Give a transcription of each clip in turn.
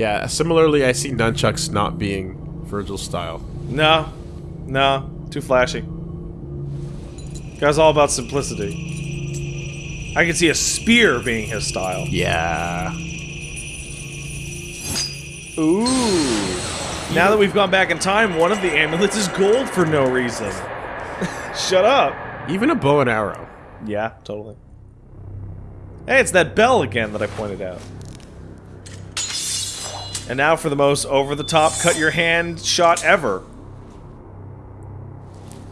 Yeah, similarly, I see nunchucks not being Virgil's style. No. No. Too flashy. Guy's all about simplicity. I can see a spear being his style. Yeah. Ooh. Now that we've gone back in time, one of the amulets is gold for no reason. Shut up. Even a bow and arrow. Yeah, totally. Hey, it's that bell again that I pointed out. And now for the most over-the-top cut-your-hand shot ever.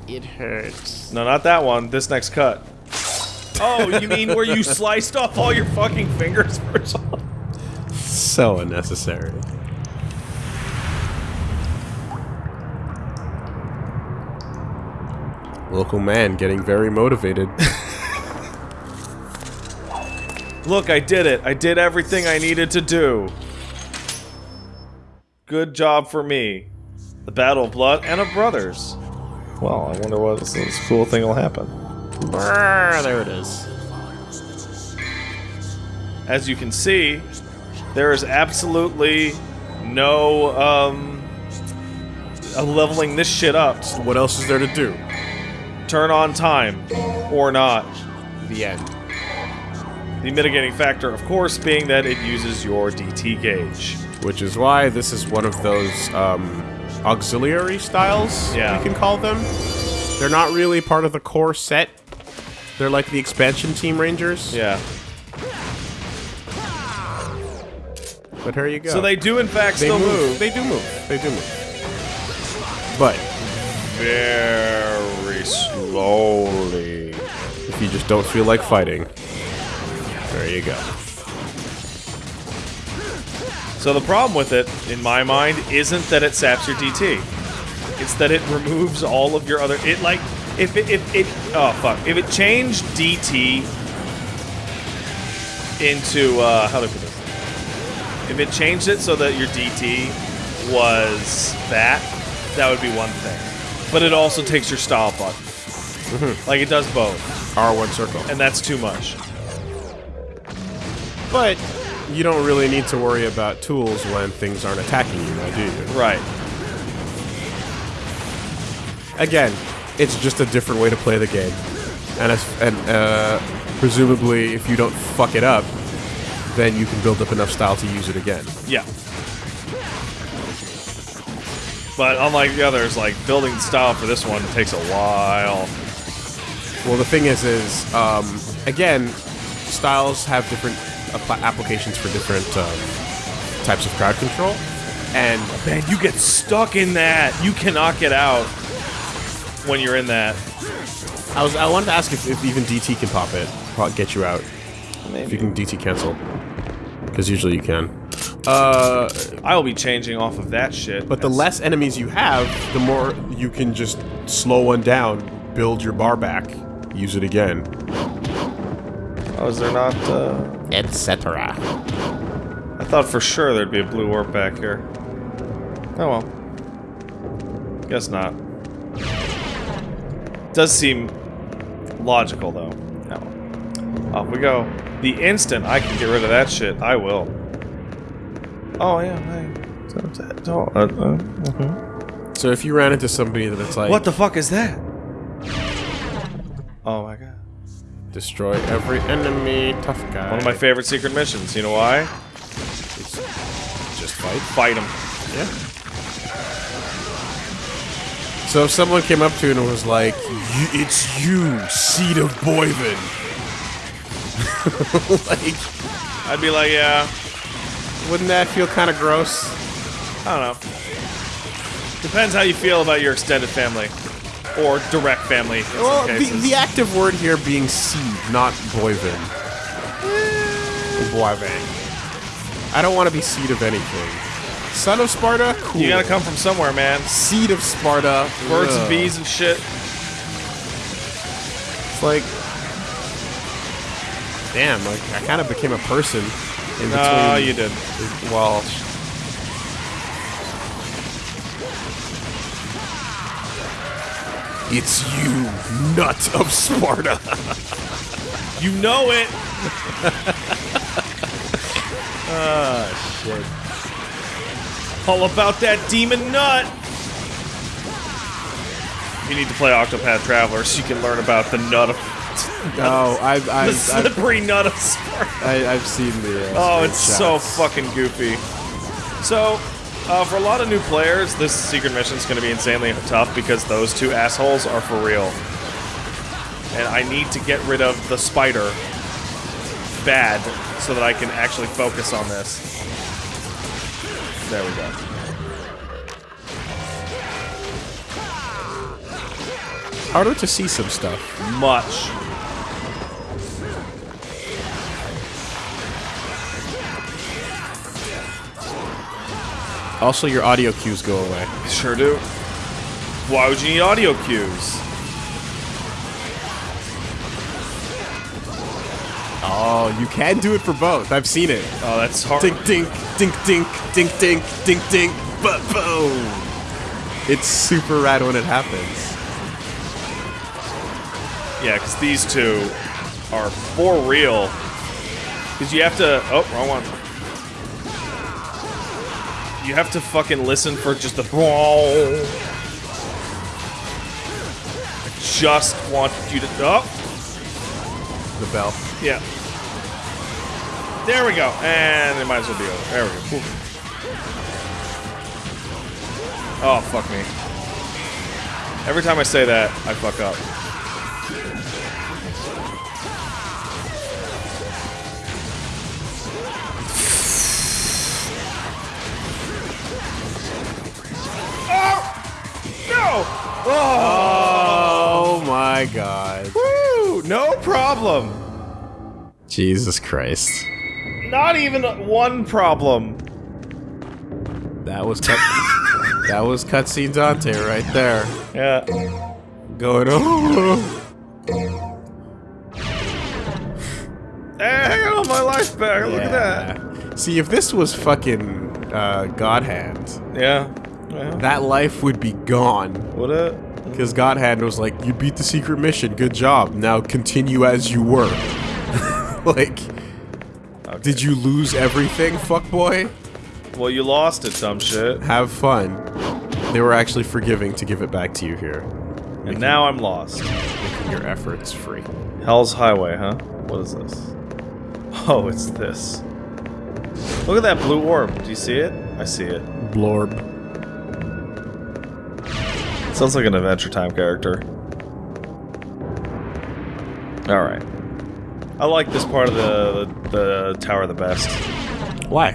It hurts. No, not that one. This next cut. Oh, you mean where you sliced off all your fucking fingers for some? So unnecessary. Local man getting very motivated. Look, I did it. I did everything I needed to do. Good job for me. The Battle of Blood and of Brothers. Well, I wonder what this, cool thing will happen. Brrr, there it is. As you can see, there is absolutely no um, uh, leveling this shit up. What else is there to do? Turn on time or not. The end. The mitigating factor, of course, being that it uses your DT gauge. Which is why this is one of those um, auxiliary styles, Yeah. you can call them. They're not really part of the core set. They're like the expansion team rangers. Yeah. But here you go. So they do, in fact, they still move. move. They do move. They do move. But very slowly. if you just don't feel like fighting, there you go. So the problem with it, in my mind, isn't that it saps your DT. It's that it removes all of your other. It like if it if it oh fuck if it changed DT into uh, how do I put this? If it changed it so that your DT was that, that would be one thing. But it also takes your style button. Like it does both, R1 circle. and that's too much. But you don't really need to worry about tools when things aren't attacking you, now, do you? Right. Again, it's just a different way to play the game. And, if, and uh, presumably, if you don't fuck it up, then you can build up enough style to use it again. Yeah. But unlike the others, like building style for this one takes a while. Well, the thing is, is um, again, styles have different applications for different um, types of crowd control, and Man, you get stuck in that. You cannot get out when you're in that. I was I wanted to ask if, if even DT can pop it, pop- get you out. Maybe. If you can DT cancel, because usually you can. Uh, I will be changing off of that shit. but the less enemies you have, the more you can just slow one down, build your bar back, use it again, Oh, is there not? Uh... etc. I thought for sure there'd be a blue warp back here. Oh well. Guess not. Does seem logical though. No. Off we go. The instant I can get rid of that shit, I will. Oh yeah, hey. Don't- uh, uh, mhm. So if you ran into somebody that it's like What the fuck is that? Oh my god. Destroy every enemy, tough guy. One of my favorite secret missions. You know why? just fight. Fight him. Yeah. So if someone came up to you and was like, "You- "It's you, seed of Boyvin," like, I'd be like, yeah, wouldn't that feel kind of gross? I don't know. Depends how you feel about your extended family. Or direct family in Well, the, cases. the active word here being seed, not Boyvin. Boyvin. I don't want to be seed of anything. Son of Sparda, cool. you gotta come from somewhere, man. seed of Sparda, Birds and bees and shit. It's like, damn, like I kind of became a person in between. No, you did. Well, it's you, nut of Sparda. You know it! Ah, shit. All about that demon nut! You need to play Octopath Traveler so you can learn about the nut of Oh, I've the I've, I've, slippery nut of Sparda. I, I've seen the. Uh, Oh, it's so fucking goofy. So, uh, for a lot of new players, this secret mission is going to be insanely tough because those two assholes are for real. And I need to get rid of the spider bad so that I can actually focus on this. There we go. harder to see some stuff. Much. Also, your audio cues go away. Sure do. Why would you need audio cues? Oh, you can do it for both. I've seen it. Oh, that's hard. Dink, dink, dink, dink, dink, dink, dink, dink, but boom. It's super rad when it happens. Yeah, because these two are for real. Because you have to. Oh, wrong one. You have to fucking listen for just the. I just want you to. Oh, The bell. yeah. There we go. And it might as well be over. There we go. Oh, fuck me. Every time I say that, I fuck up. Oh! Oh my god. Woo! No problem. Jesus Christ. Not even one problem. That was cut. that was cutscene Dante right there. Yeah. Going oh. Hey, I got all my life back. Look at that. See, if this was fucking uh, God Hand, Yeah. That life would be gone. It? Because God Hand was like, you beat the secret mission, good job. Now continue as you were. like, Okay. did you lose everything, fuckboy? Well, you lost it, dumb shit. Have fun. They were actually forgiving to give it back to you here, And now I'm lost. making your efforts free. Hell's Highway, huh? What is this? Oh, it's this. Look at that blue orb. Do you see it? I see it. Blorb. Sounds like an Adventure Time character. Alright. I like this part of the, the, the tower the best. Why?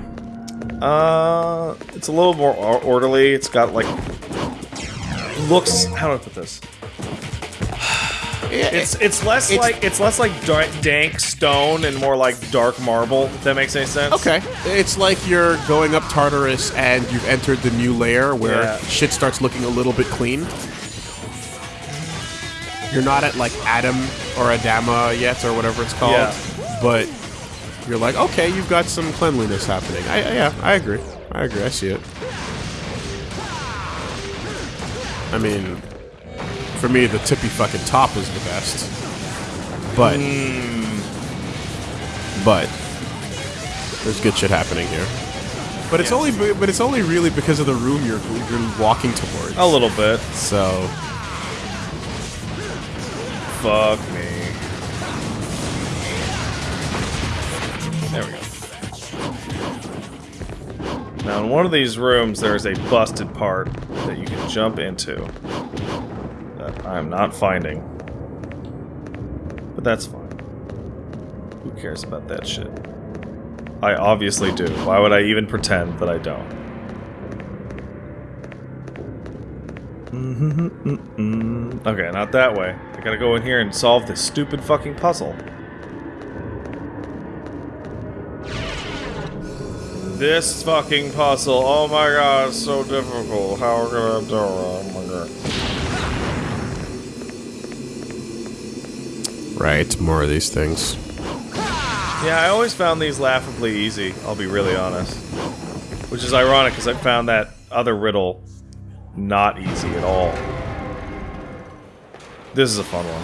Uh, it's a little more orderly. It's got like looks. How do I put this? It's it's less It's- like it's less like da- dank stone and more like dark marble. If that makes any sense. Okay. It's like you're going up Tartarus and you've entered the new layer where Yeah. shit starts looking a little bit clean. You're not at like Adam or Adama yet or whatever it's called. Yeah. But you're like, okay, you've got some cleanliness happening. I, I- yeah, I agree. I agree. I see it. I mean, for me, the tippy fucking top is the best. But, but there's good shit happening here. But it's Yeah. only, but it's only really because of the room you're you're walking towards. A little bit. So Fuck me. There we go. Now, in one of these rooms, there's a busted part that you can jump into I'm not finding. But that's fine. Who cares about that shit? I obviously do. Why would I even pretend that I don't? Mm-hmm, mm -mm. Okay, not that way. I gotta go in here and solve this stupid fucking puzzle. This fucking puzzle. Oh my god, it's so difficult. How can I gonna do it? Oh my god. Right, more of these things. Yeah, I always found these laughably easy, I'll be really honest. Which is ironic because I found that other riddle not easy at all. This is a fun one.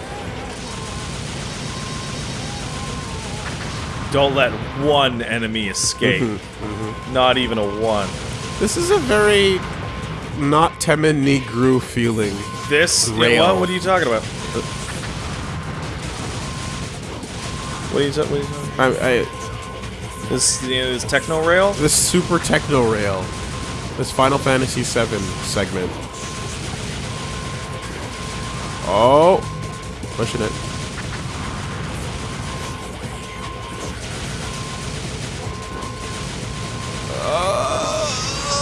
Don't let one enemy escape. Mm-hmm, mm-hmm. Not even a one. This is a very not Temen-ni-gru feeling. This Rail. what, what are you talking about? What is ta- what talking about? I, I, This, you know, this techno rail? this super techno rail. This Final Fantasy VII segment. Oh, pushing it.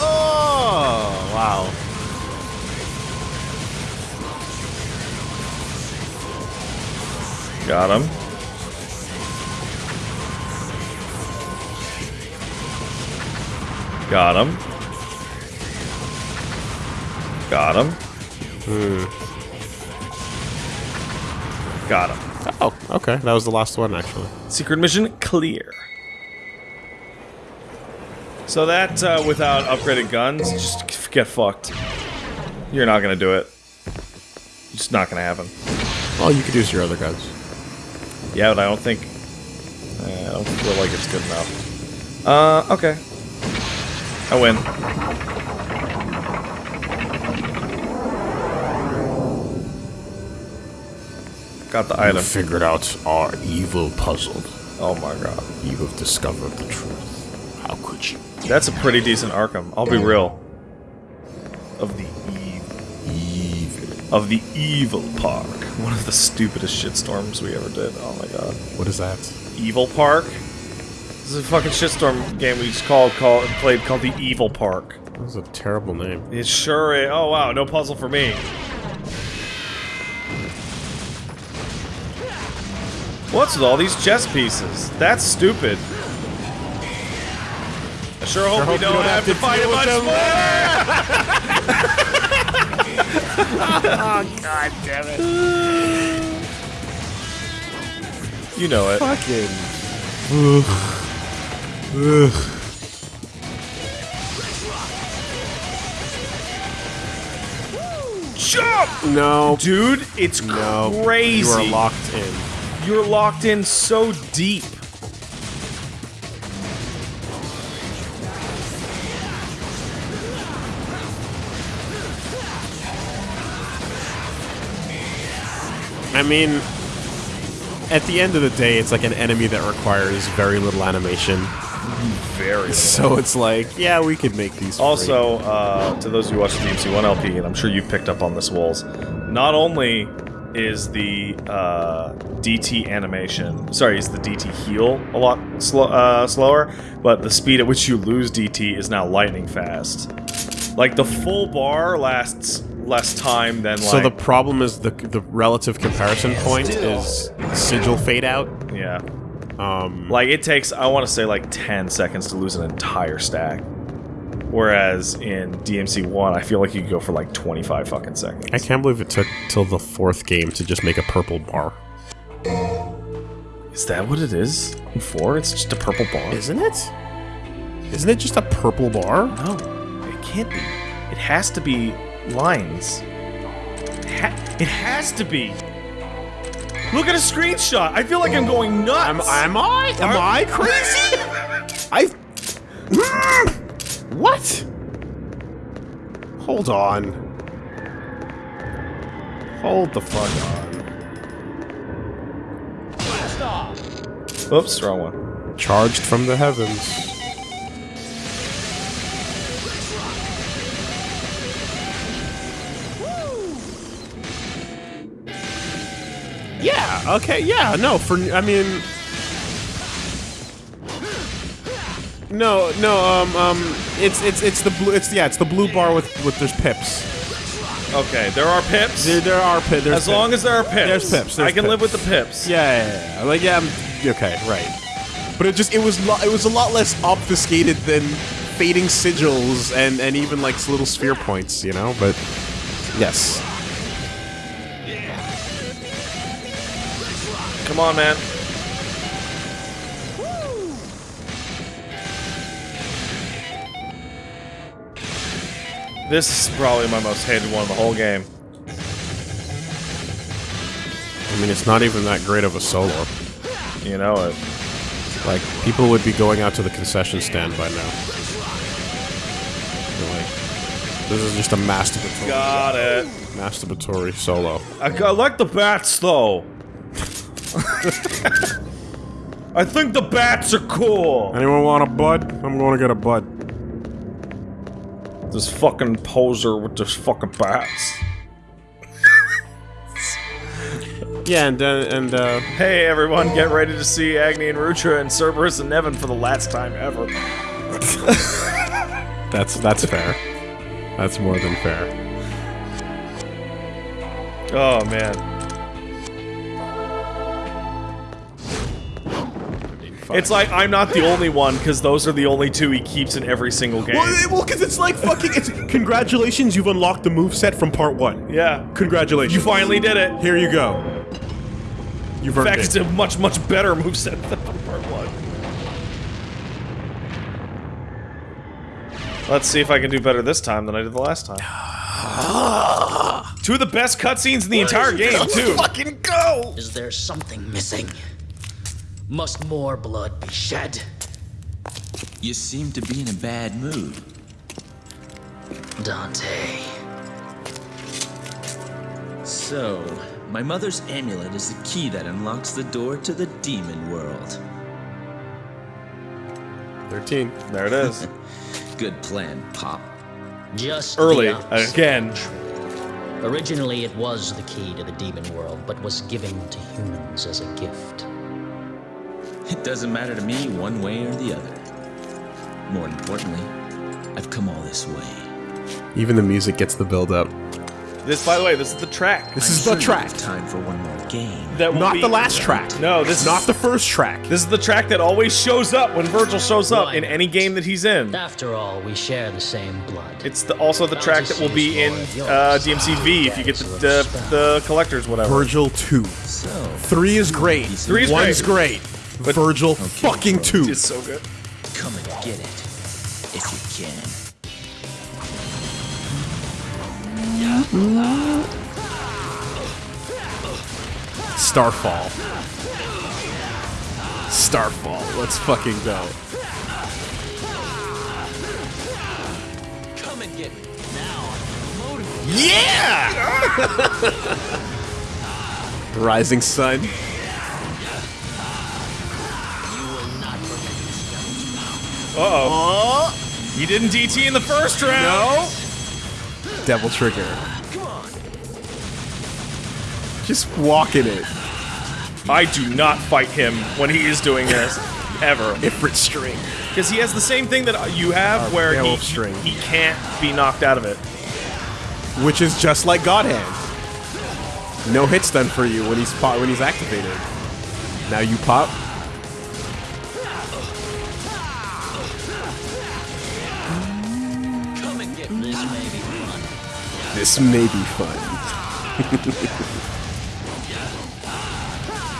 Oh, wow. Got him. Got him. Got him. Hmm. Got him. Oh, okay. That was the last one, actually. Secret mission clear. So that, uh, without upgraded guns, just get fucked. You're not gonna do it. It's not gonna happen. Well, you could use your other guns. Yeah, but I don't think... I don't feel like it's good enough. Uh, okay. I win. Got the item. figured out our evil puzzle. Oh my god. You have discovered the truth. How could you? That's a pretty decent Arkham. I'll be real. Of the evil. Evil. Of the evil park. One of the stupidest shitstorms we ever did. Oh my god. What is that? Evil Park? This is a fucking shitstorm game we just called, called played called the Evil Park. That was a terrible name. It sure is. Oh wow, no puzzle for me. What's with all these chess pieces? That's stupid. I sure hope, we don't, have, to fight it much more. oh, god damn it. You know it. Fucking. Ugh. Jump! No. Dude, it's No. crazy. You are locked in. You're locked in so deep. I mean, at the end of the day, it's like an enemy that requires very little animation. Very. So it's like, yeah, we could make these. Also, uh, to those who watch the DMC1 LP, and I'm sure you've picked up on this, Wolves, not only is the uh, DT animation, sorry, is the DT heal a lot slow, uh, slower, but the speed at which you lose DT is now lightning fast. Like, the full bar lasts less time than, like... So the problem is the the relative comparison point is sigil fade out. Yeah. Um, Like, it takes, I want to say, like 10 seconds to lose an entire stack. Whereas in DMC1, I feel like you could go for like 25 fucking seconds. I can't believe it took till the fourth game to just make a purple bar. Is that what it is? In 4? It's just a purple bar? Isn't it? Isn't it just a purple bar? No, it can't be. It has to be lines. It, ha- it has to be. Look at a screenshot. I feel like I'm going nuts. Am, am I? Am I crazy? I. Hmm. what? Hold on. Hold the fuck on. Oops, wrong one. Charged from the heavens. Yeah. Okay. Yeah. No. For I mean. No. No. Um. Um. It's it's it's the blue. It's yeah. It's the blue bar with with there's pips. Okay, there are pips. There, there are pips. As long pips. as there are pips. There's pips, there's I can live with the pips. Yeah, yeah, yeah. Like yeah, I'm, okay, right. But it just it was lo- it was a lot less obfuscated than fading sigils and and even like little sphere points, you know. But yes, Come on, man. This is probably my most hated one of the whole game. I mean it's not even that great of a solo. You know it. Like people would be going out to the concession stand by now. unfortunately. This is just a masturbatory, Got it. masturbatory solo. I, I like the bats, though. I think the bats are cool. Anyone want a bud? I'm going to get a bud. This fucking poser with this fucking bats. Yeah, and uh, and uh, Hey everyone, get ready to see Agni and Rudra and Cerberus and Nevan for the last time ever. that's that's fair. That's more than fair. Oh man. It's like I'm not the only one because those are the only two he keeps in every single game. Well, because it's like fucking. It's congratulations, you've unlocked the move set from part one. Yeah. Congratulations. You finally did it. Here you go. You've earned In fact, it. it's a much, much better move set than part one. Let's see if I can do better this time than I did the last time. Two of the best cutscenes in the entire game, too. Fucking go! Is there something missing? Must more blood be shed? You seem to be in a bad mood. Dante. So, my mother's amulet is the key that unlocks the door to the demon world. 13. There it is. Good plan, Pop. Just Early, the opposite. again. Originally, it was the key to the demon world, but was given to humans as a gift. It doesn't matter to me one way or the other. More importantly, I've come all this way. Even the music gets the build up. This, by the way, this is the track. This I'm is sure the you track. have Time for one more game. That will Not be- the last track. No, this is Not the first track. This is the track that always shows up when Virgil shows up in Why any game that he's in. After all, we share the same blood. It's the, also the track that will be in uh, DMCV if you get the, the, the collectors, whatever. Virgil 2. So, 3 is great. Three is One's great. Virgil fucking 2. It's so good. come and get it. If you can. Starfall. Starfall. Let's fucking go. Come and get me. Yeah! Rising Sun. Uh-oh. You didn't DT in the first round. No. Devil Trigger. Come on. Just walking it. I do not fight him when he is doing this. Ever. Ifrit String. Because he has the same thing that you have where he, string. he can't be knocked out of it. Which is just like God Hand. No hits done for you when he's pop when he's activated. Now you pop. This may be fun.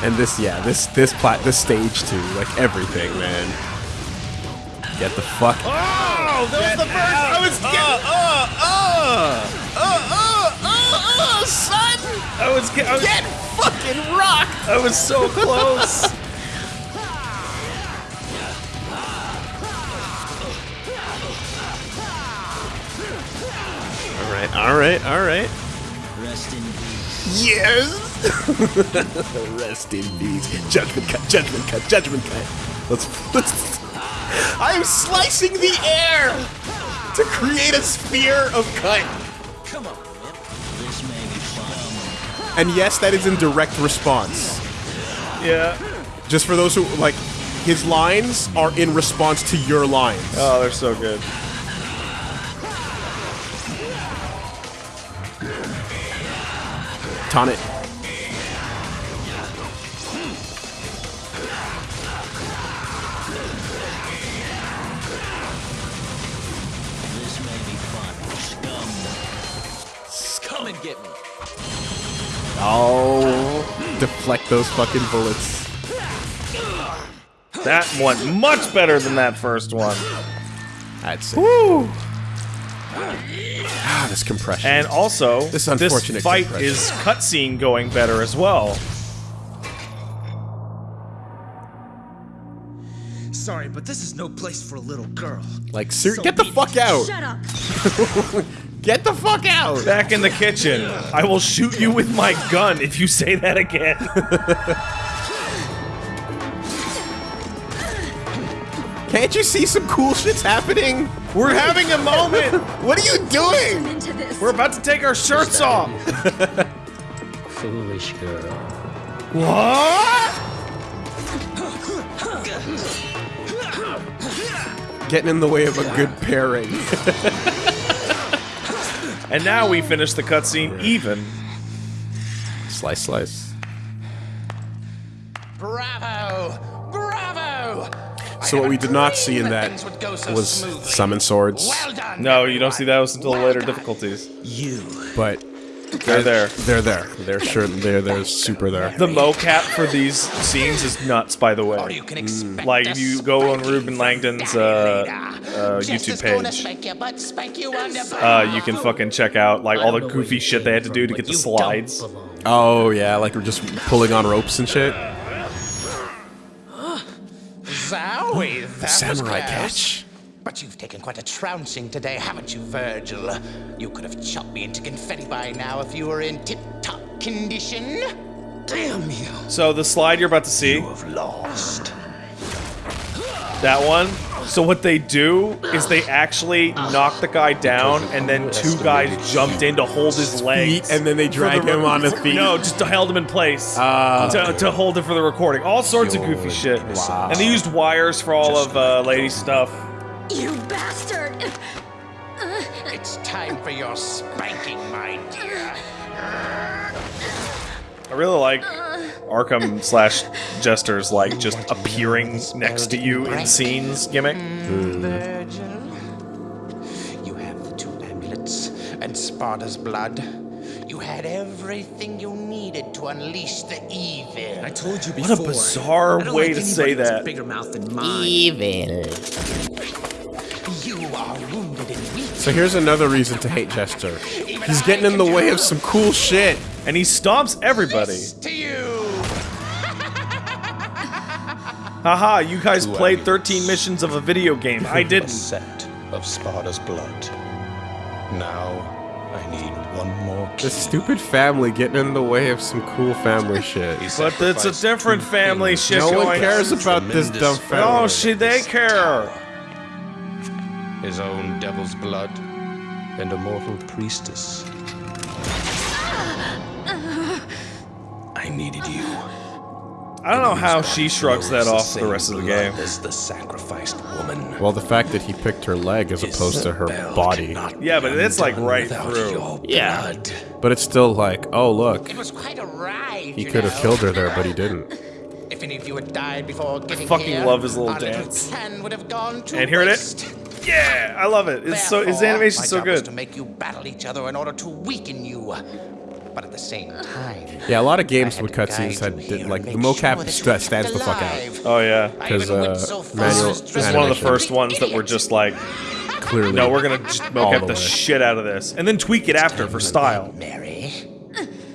and this, yeah, this this plat this stage too, like everything, man. Get the fuck. Oh, that was the first. I was getting. Uh, uh, uh, uh, uh, uh, son. I was get. I was, get fucking rocked. I was so close. right, all right, all right. Rest in peace. Yes. Rest in peace. Judgment cut. Judgment cut. Judgment cut. Let's. let's I'm slicing the air to create a sphere of cut. Come on, man. This may be fun. And yes, that is in direct response. Yeah. Just for those who like, his lines are in response to your lines. Oh, they're so good. Get me. Oh, deflect those fucking bullets. That went much better than that first one. I'd say. Woo! Ah, this compression. And also, This this, unfortunate fight compression. is cutscene going better as well. Sorry, but this is no place for a little girl. Like, ser- So get the be it. fuck out! Shut up. Get the fuck out! Back in the kitchen. I will shoot you with my gun if you say that again. Can't you see some cool shit's happening? We're having a moment. What are you doing? We're about to take our shirts off. Foolish girl. What? Getting in the way of a good pairing. And now we finish the cutscene even. slice, slice. So what we did not see in that was summon swords, Well done. No, you don't see those until Well later done. difficulties. You. but They're there. they're there. They're sure. They're they're super there. The mocap for these scenes is nuts, by the Or way. you can expect Like, if you go on spanking Reuben Langdon's, Daddy uh, uh, Just YouTube gonna page. spank your butt, spank you on Uh, you can fucking check out like all the don't know where goofy shit they had to do to get the but you don't slides. Oh yeah, like we're just pulling on ropes and shit. Zowie, that Samurai close. catch. But you've taken quite a trouncing today, haven't you, Virgil? You could have chopped me into confetti by now if you were in tip-top condition. Damn you. So the slide you're about to see, You have lost. that one. So what they do is they actually knock the guy down, and then two guys jumped in to hold his legs, Feet, and then they for drag the him on his feet. No, just to held him in place Ah. to, to hold it for the recording. All sorts of goofy shit. Wow. And they used wires for all of uh, lady stuff. You bastard. It's time for your spanking, my dear. I really like Arkham slash Jester's like just appearing next to you in scenes gimmick. Virgil, you have the two amulets and Sparda's blood. You had everything you needed to unleash the evil. I told you before. What a bizarre way like to say that. Bigger mouth than mine. You are wounded and weak. So here's another reason to hate Jester. He's getting in the way of some cool shit. And he stomps everybody. Haha, you guys played 13 missions of a video game. I didn't. set of Sparda's blood. Now, I need one more key. This stupid family getting in the way of some cool family shit. But it's a different family shit No one cares about this dumb family. Oh, shit, they care. His own devil's blood and a mortal priestess. I needed you. I don't know how she shrugs that off for the rest of the game. As the sacrificed woman. Well, the fact that he picked her leg as opposed to her body. Yeah, but it's, like, right without through. Yeah. But it's still like, oh look, It was quite a ride. he could have killed her there, but he didn't. If any of you had died before getting fucking here, love his little dance. plan would have gone to And here it is. Yeah, I love it. It's so his Therefore, animation's so good. to make you battle each other in order to weaken you. But at the same time, Yeah, a lot of games had with to cutscenes guide had did, like the make mocap sure that stands the fuck out. Oh yeah. because uh, so manual- as to This is one of the first ones that were just like, Clearly, no, we're gonna just mocap the the shit out of this, and then tweak it after for style. Mary,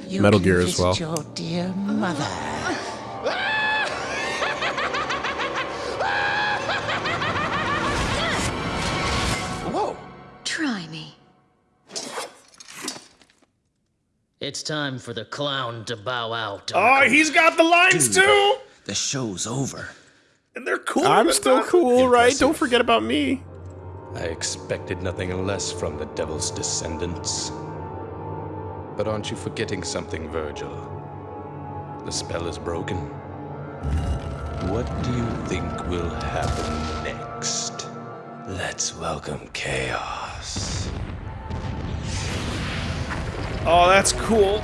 Metal can Gear as visit well. Your dear mother. It's time for the clown to bow out. Oh, he's got the lines too, The show's over. and they're cool. I'm still that. cool, right? Don't forget about me. I expected nothing less from the devil's descendants. But aren't you forgetting something, Virgil? The spell is broken. What do you think will happen next? Let's welcome chaos. Oh, that's cool.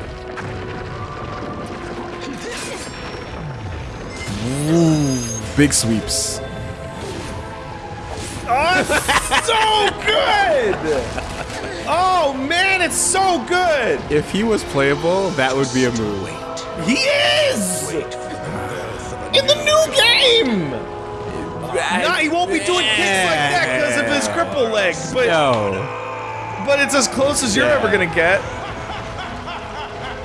Ooh, Big sweeps. Oh, so good. Oh man, it's so good. If he was playable, that would be a move. He is Wait in the new game. Nah, he won't be doing kicks like that because of his cripple leg, but Yo, but it's as close as you're ever gonna get.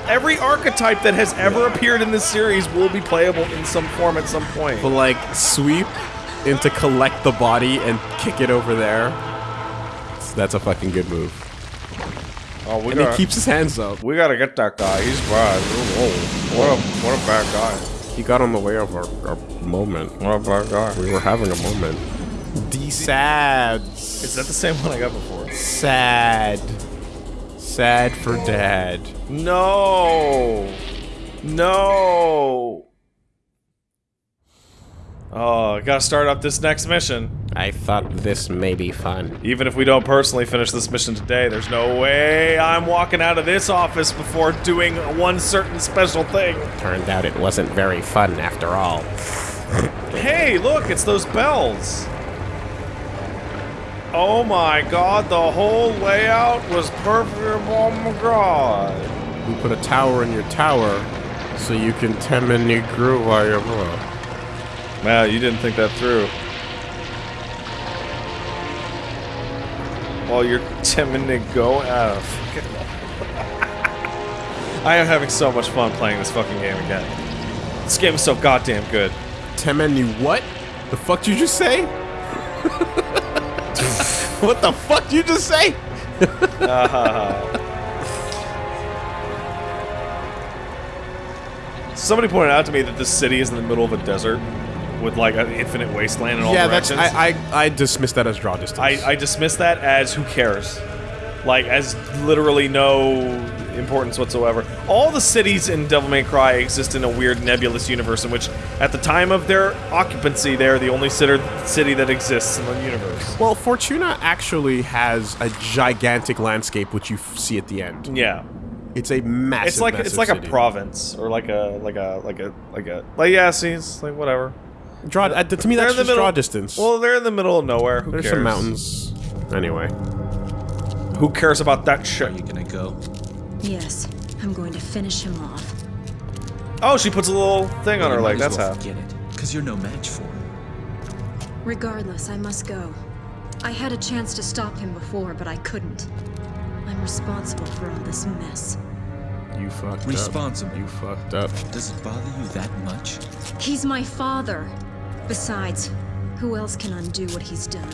Every archetype that has ever appeared in this series will be playable in some form at some point. but like sweep, into collect the body and kick it over there. That's a fucking good move. Oh, we And he keeps his hands up. we gotta get that guy. He's bad. Whoa, what a what a bad guy. He got on the way of our, our moment. What a bad guy. We were having a moment. D sad. Is that the same one I got before? Sad. Sad for dad. No. No. Oh, I gotta start up this next mission. I thought this may be fun. Even if we don't personally finish this mission today, there's no way I'm walking out of this office before doing one certain special thing. Turned out it wasn't very fun after all. Hey, look, it's those bells. Oh my god, the whole layout was perfect. Oh my god. We put a tower in your tower so you can temini grew while you're Wow, you didn't think that through. While you're 10 minute go out of I am having so much fun playing this fucking game again. This game is so goddamn good. Temini what? The fuck did you just say? what the fuck did you just say? Somebody pointed out to me that this city is in the middle of a desert with like an infinite wasteland in all yeah, that's directions. I, I I dismiss that as draw distance. I, I dismiss that as who cares. Like, as literally no importance whatsoever. All the cities in Devil May Cry exist in a weird nebulous universe in which, at the time of their occupancy, they're the only city city that exists in the universe. well, Fortuna actually has a gigantic landscape which you f- see at the end. Yeah. It's a massive. It's like it's massive like a province or like a like a like a like a like yeah, see, it's like whatever. Draw uh, to me that's the just middle. draw distance. Well, they're in the middle of nowhere. Who There's cares? some mountains. Anyway, Who cares about that shit? Are shit? you gonna go? Yes, I'm going to finish him off. Oh, she puts a little thing on her You leg. That's well how. Get it, because you're no match for him. Regardless, I must go. I had a chance to stop him before, but I couldn't. I'm responsible for all this mess. you fucked Responsible. up. You fucked up. Does it bother you that much? He's my father. Besides, who else can undo what he's done?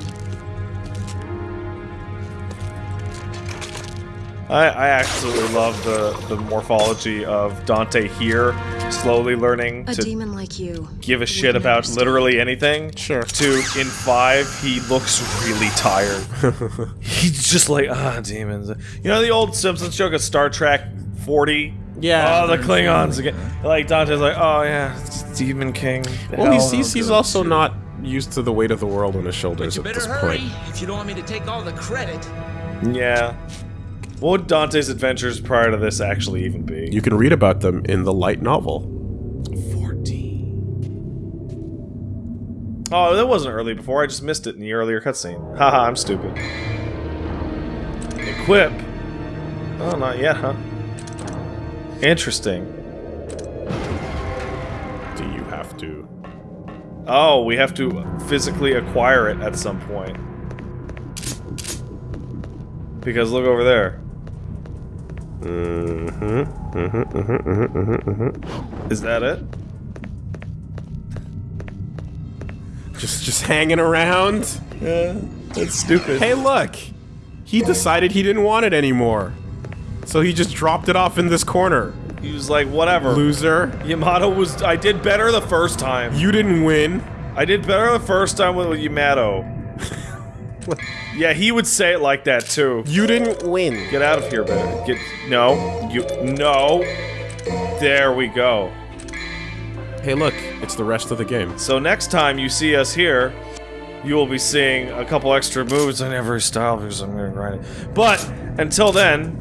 I, I absolutely love the, the morphology of Dante here, slowly learning A to demon like you. give a shit about understand. literally anything. Sure. To in five, he looks really tired. He's just like, ah, demons. You know the old Simpsons joke of Star Trek 40? Yeah. Oh, the Klingons again. Like Dante's like, oh yeah, it's Demon King. The Well, he's hell he's, he's knows." also not used to the weight of the world on his shoulders You at better this hurry point. if you don't want me to take all the credit. Yeah. What would Dante's adventures prior to this actually even be? You can read about them in the light novel. 14. Oh, that wasn't early before. I just missed it in the earlier cutscene. Haha, I'm stupid. Equip. Oh, not yet, huh? Interesting. Do you have to? Oh, we have to physically acquire it at some point. Because look over there. Mm-hmm. Mm-hmm. Mm-hmm. Is that it? Just just hanging around. Yeah, that's stupid. Hey, look. He decided he didn't want it anymore. So he just dropped it off in this corner. He was like, whatever. Loser. Yamato was. I did better the first time. You didn't win. I did better the first time with Yamato. Yeah, he would say it like that too. You didn't win. Get out of here, man. Get no. You no. There we go. Hey, look. It's the rest of the game. So next time you see us here, you will be seeing a couple extra moves in every style because I'm gonna grind it. But until then,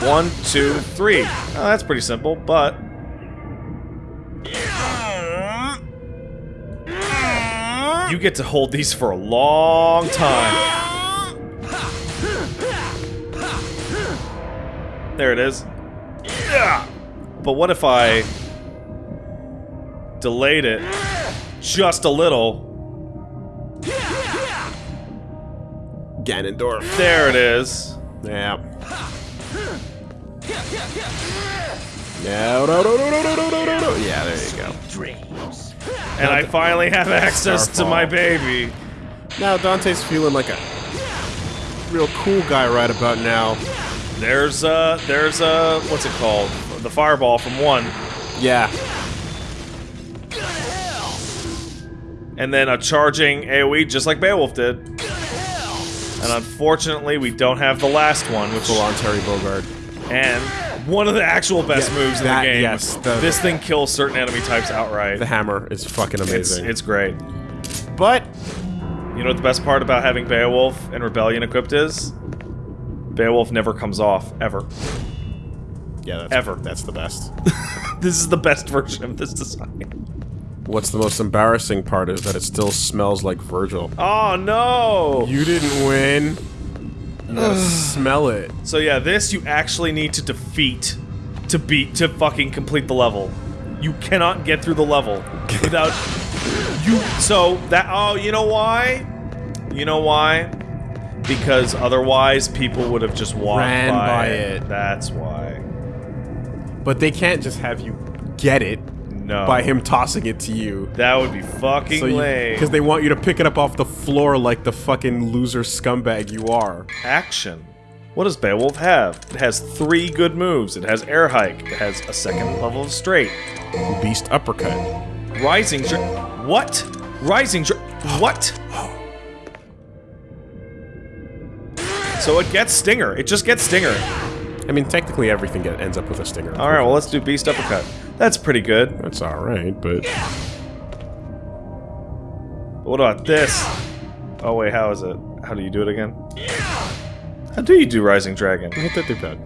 one, two, three. Oh, that's pretty simple, but you get to hold these for a long time. There it is. Yeah. But what if I delayed it just a little? Ganondorf. There it is. Yeah. Yeah, no, no, no, no, no, no, no, no. Yeah, there you go. Dreams. And I finally have access to my baby. Now Dante's feeling like a real cool guy right about now. There's a there's uh, what's it called? The fireball from one, Yeah. and then a charging AOE just like Beowulf did. And unfortunately, we don't have the last one, which will on Terry Bogard. and one of the actual best Yeah, moves in that- the game. yes, the- this thing kills certain enemy types outright. The hammer is fucking It's amazing. it's great. but You know what the best part about having Beowulf and Rebellion equipped is? Beowulf never comes off ever. yeah, that's, Ever. That's the best. This is the best version of this design. What's the most embarrassing part is that it still smells like Vergil. Oh no! You didn't win. You gotta smell it. So yeah, this you actually need to defeat to beat to fucking complete the level. You cannot get through the level without you. So that oh, you know why? You know why? Because otherwise people would have just walked Ran by, by it. it. That's why. But they can't just have you get it No. by him tossing it to you. That would be fucking So you, lame. because they want you to pick it up off the floor like the fucking loser scumbag you are. action. What does Beowulf have? It has three good moves. It has air hike. It has a second level of straight. Beast uppercut. Rising What? Rising What? So it gets Stinger. It just gets Stinger. I mean, technically everything get, ends up with a stinger. Alright, well, let's do Beast Uppercut. That's pretty good. That's alright, but What about this? Oh, wait, how is it? How do you do it again? How do you do Rising Dragon? hit that D-pad.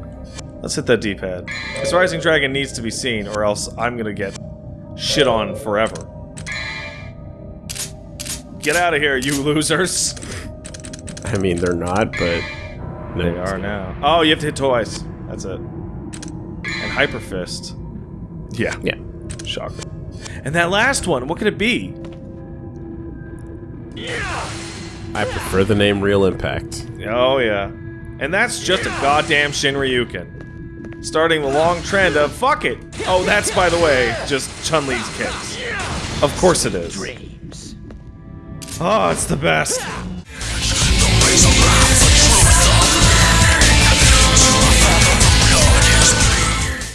Let's hit that D-pad. This Rising Dragon needs to be seen, or else I'm gonna get shit on forever. Get out of here, you losers! I mean, they're not, but They are now. Oh, you have to hit twice. That's it. And Hyper Fist. Yeah. Yeah. Shocker. And that last one, what could it be? Yeah. I prefer the name Real Impact. Oh, yeah. And that's just a goddamn Shinryuken. Starting the long trend of fuck it. Oh, that's, by the way, just Chun Li's kicks. Of course it is. Dreams. Oh, it's the best.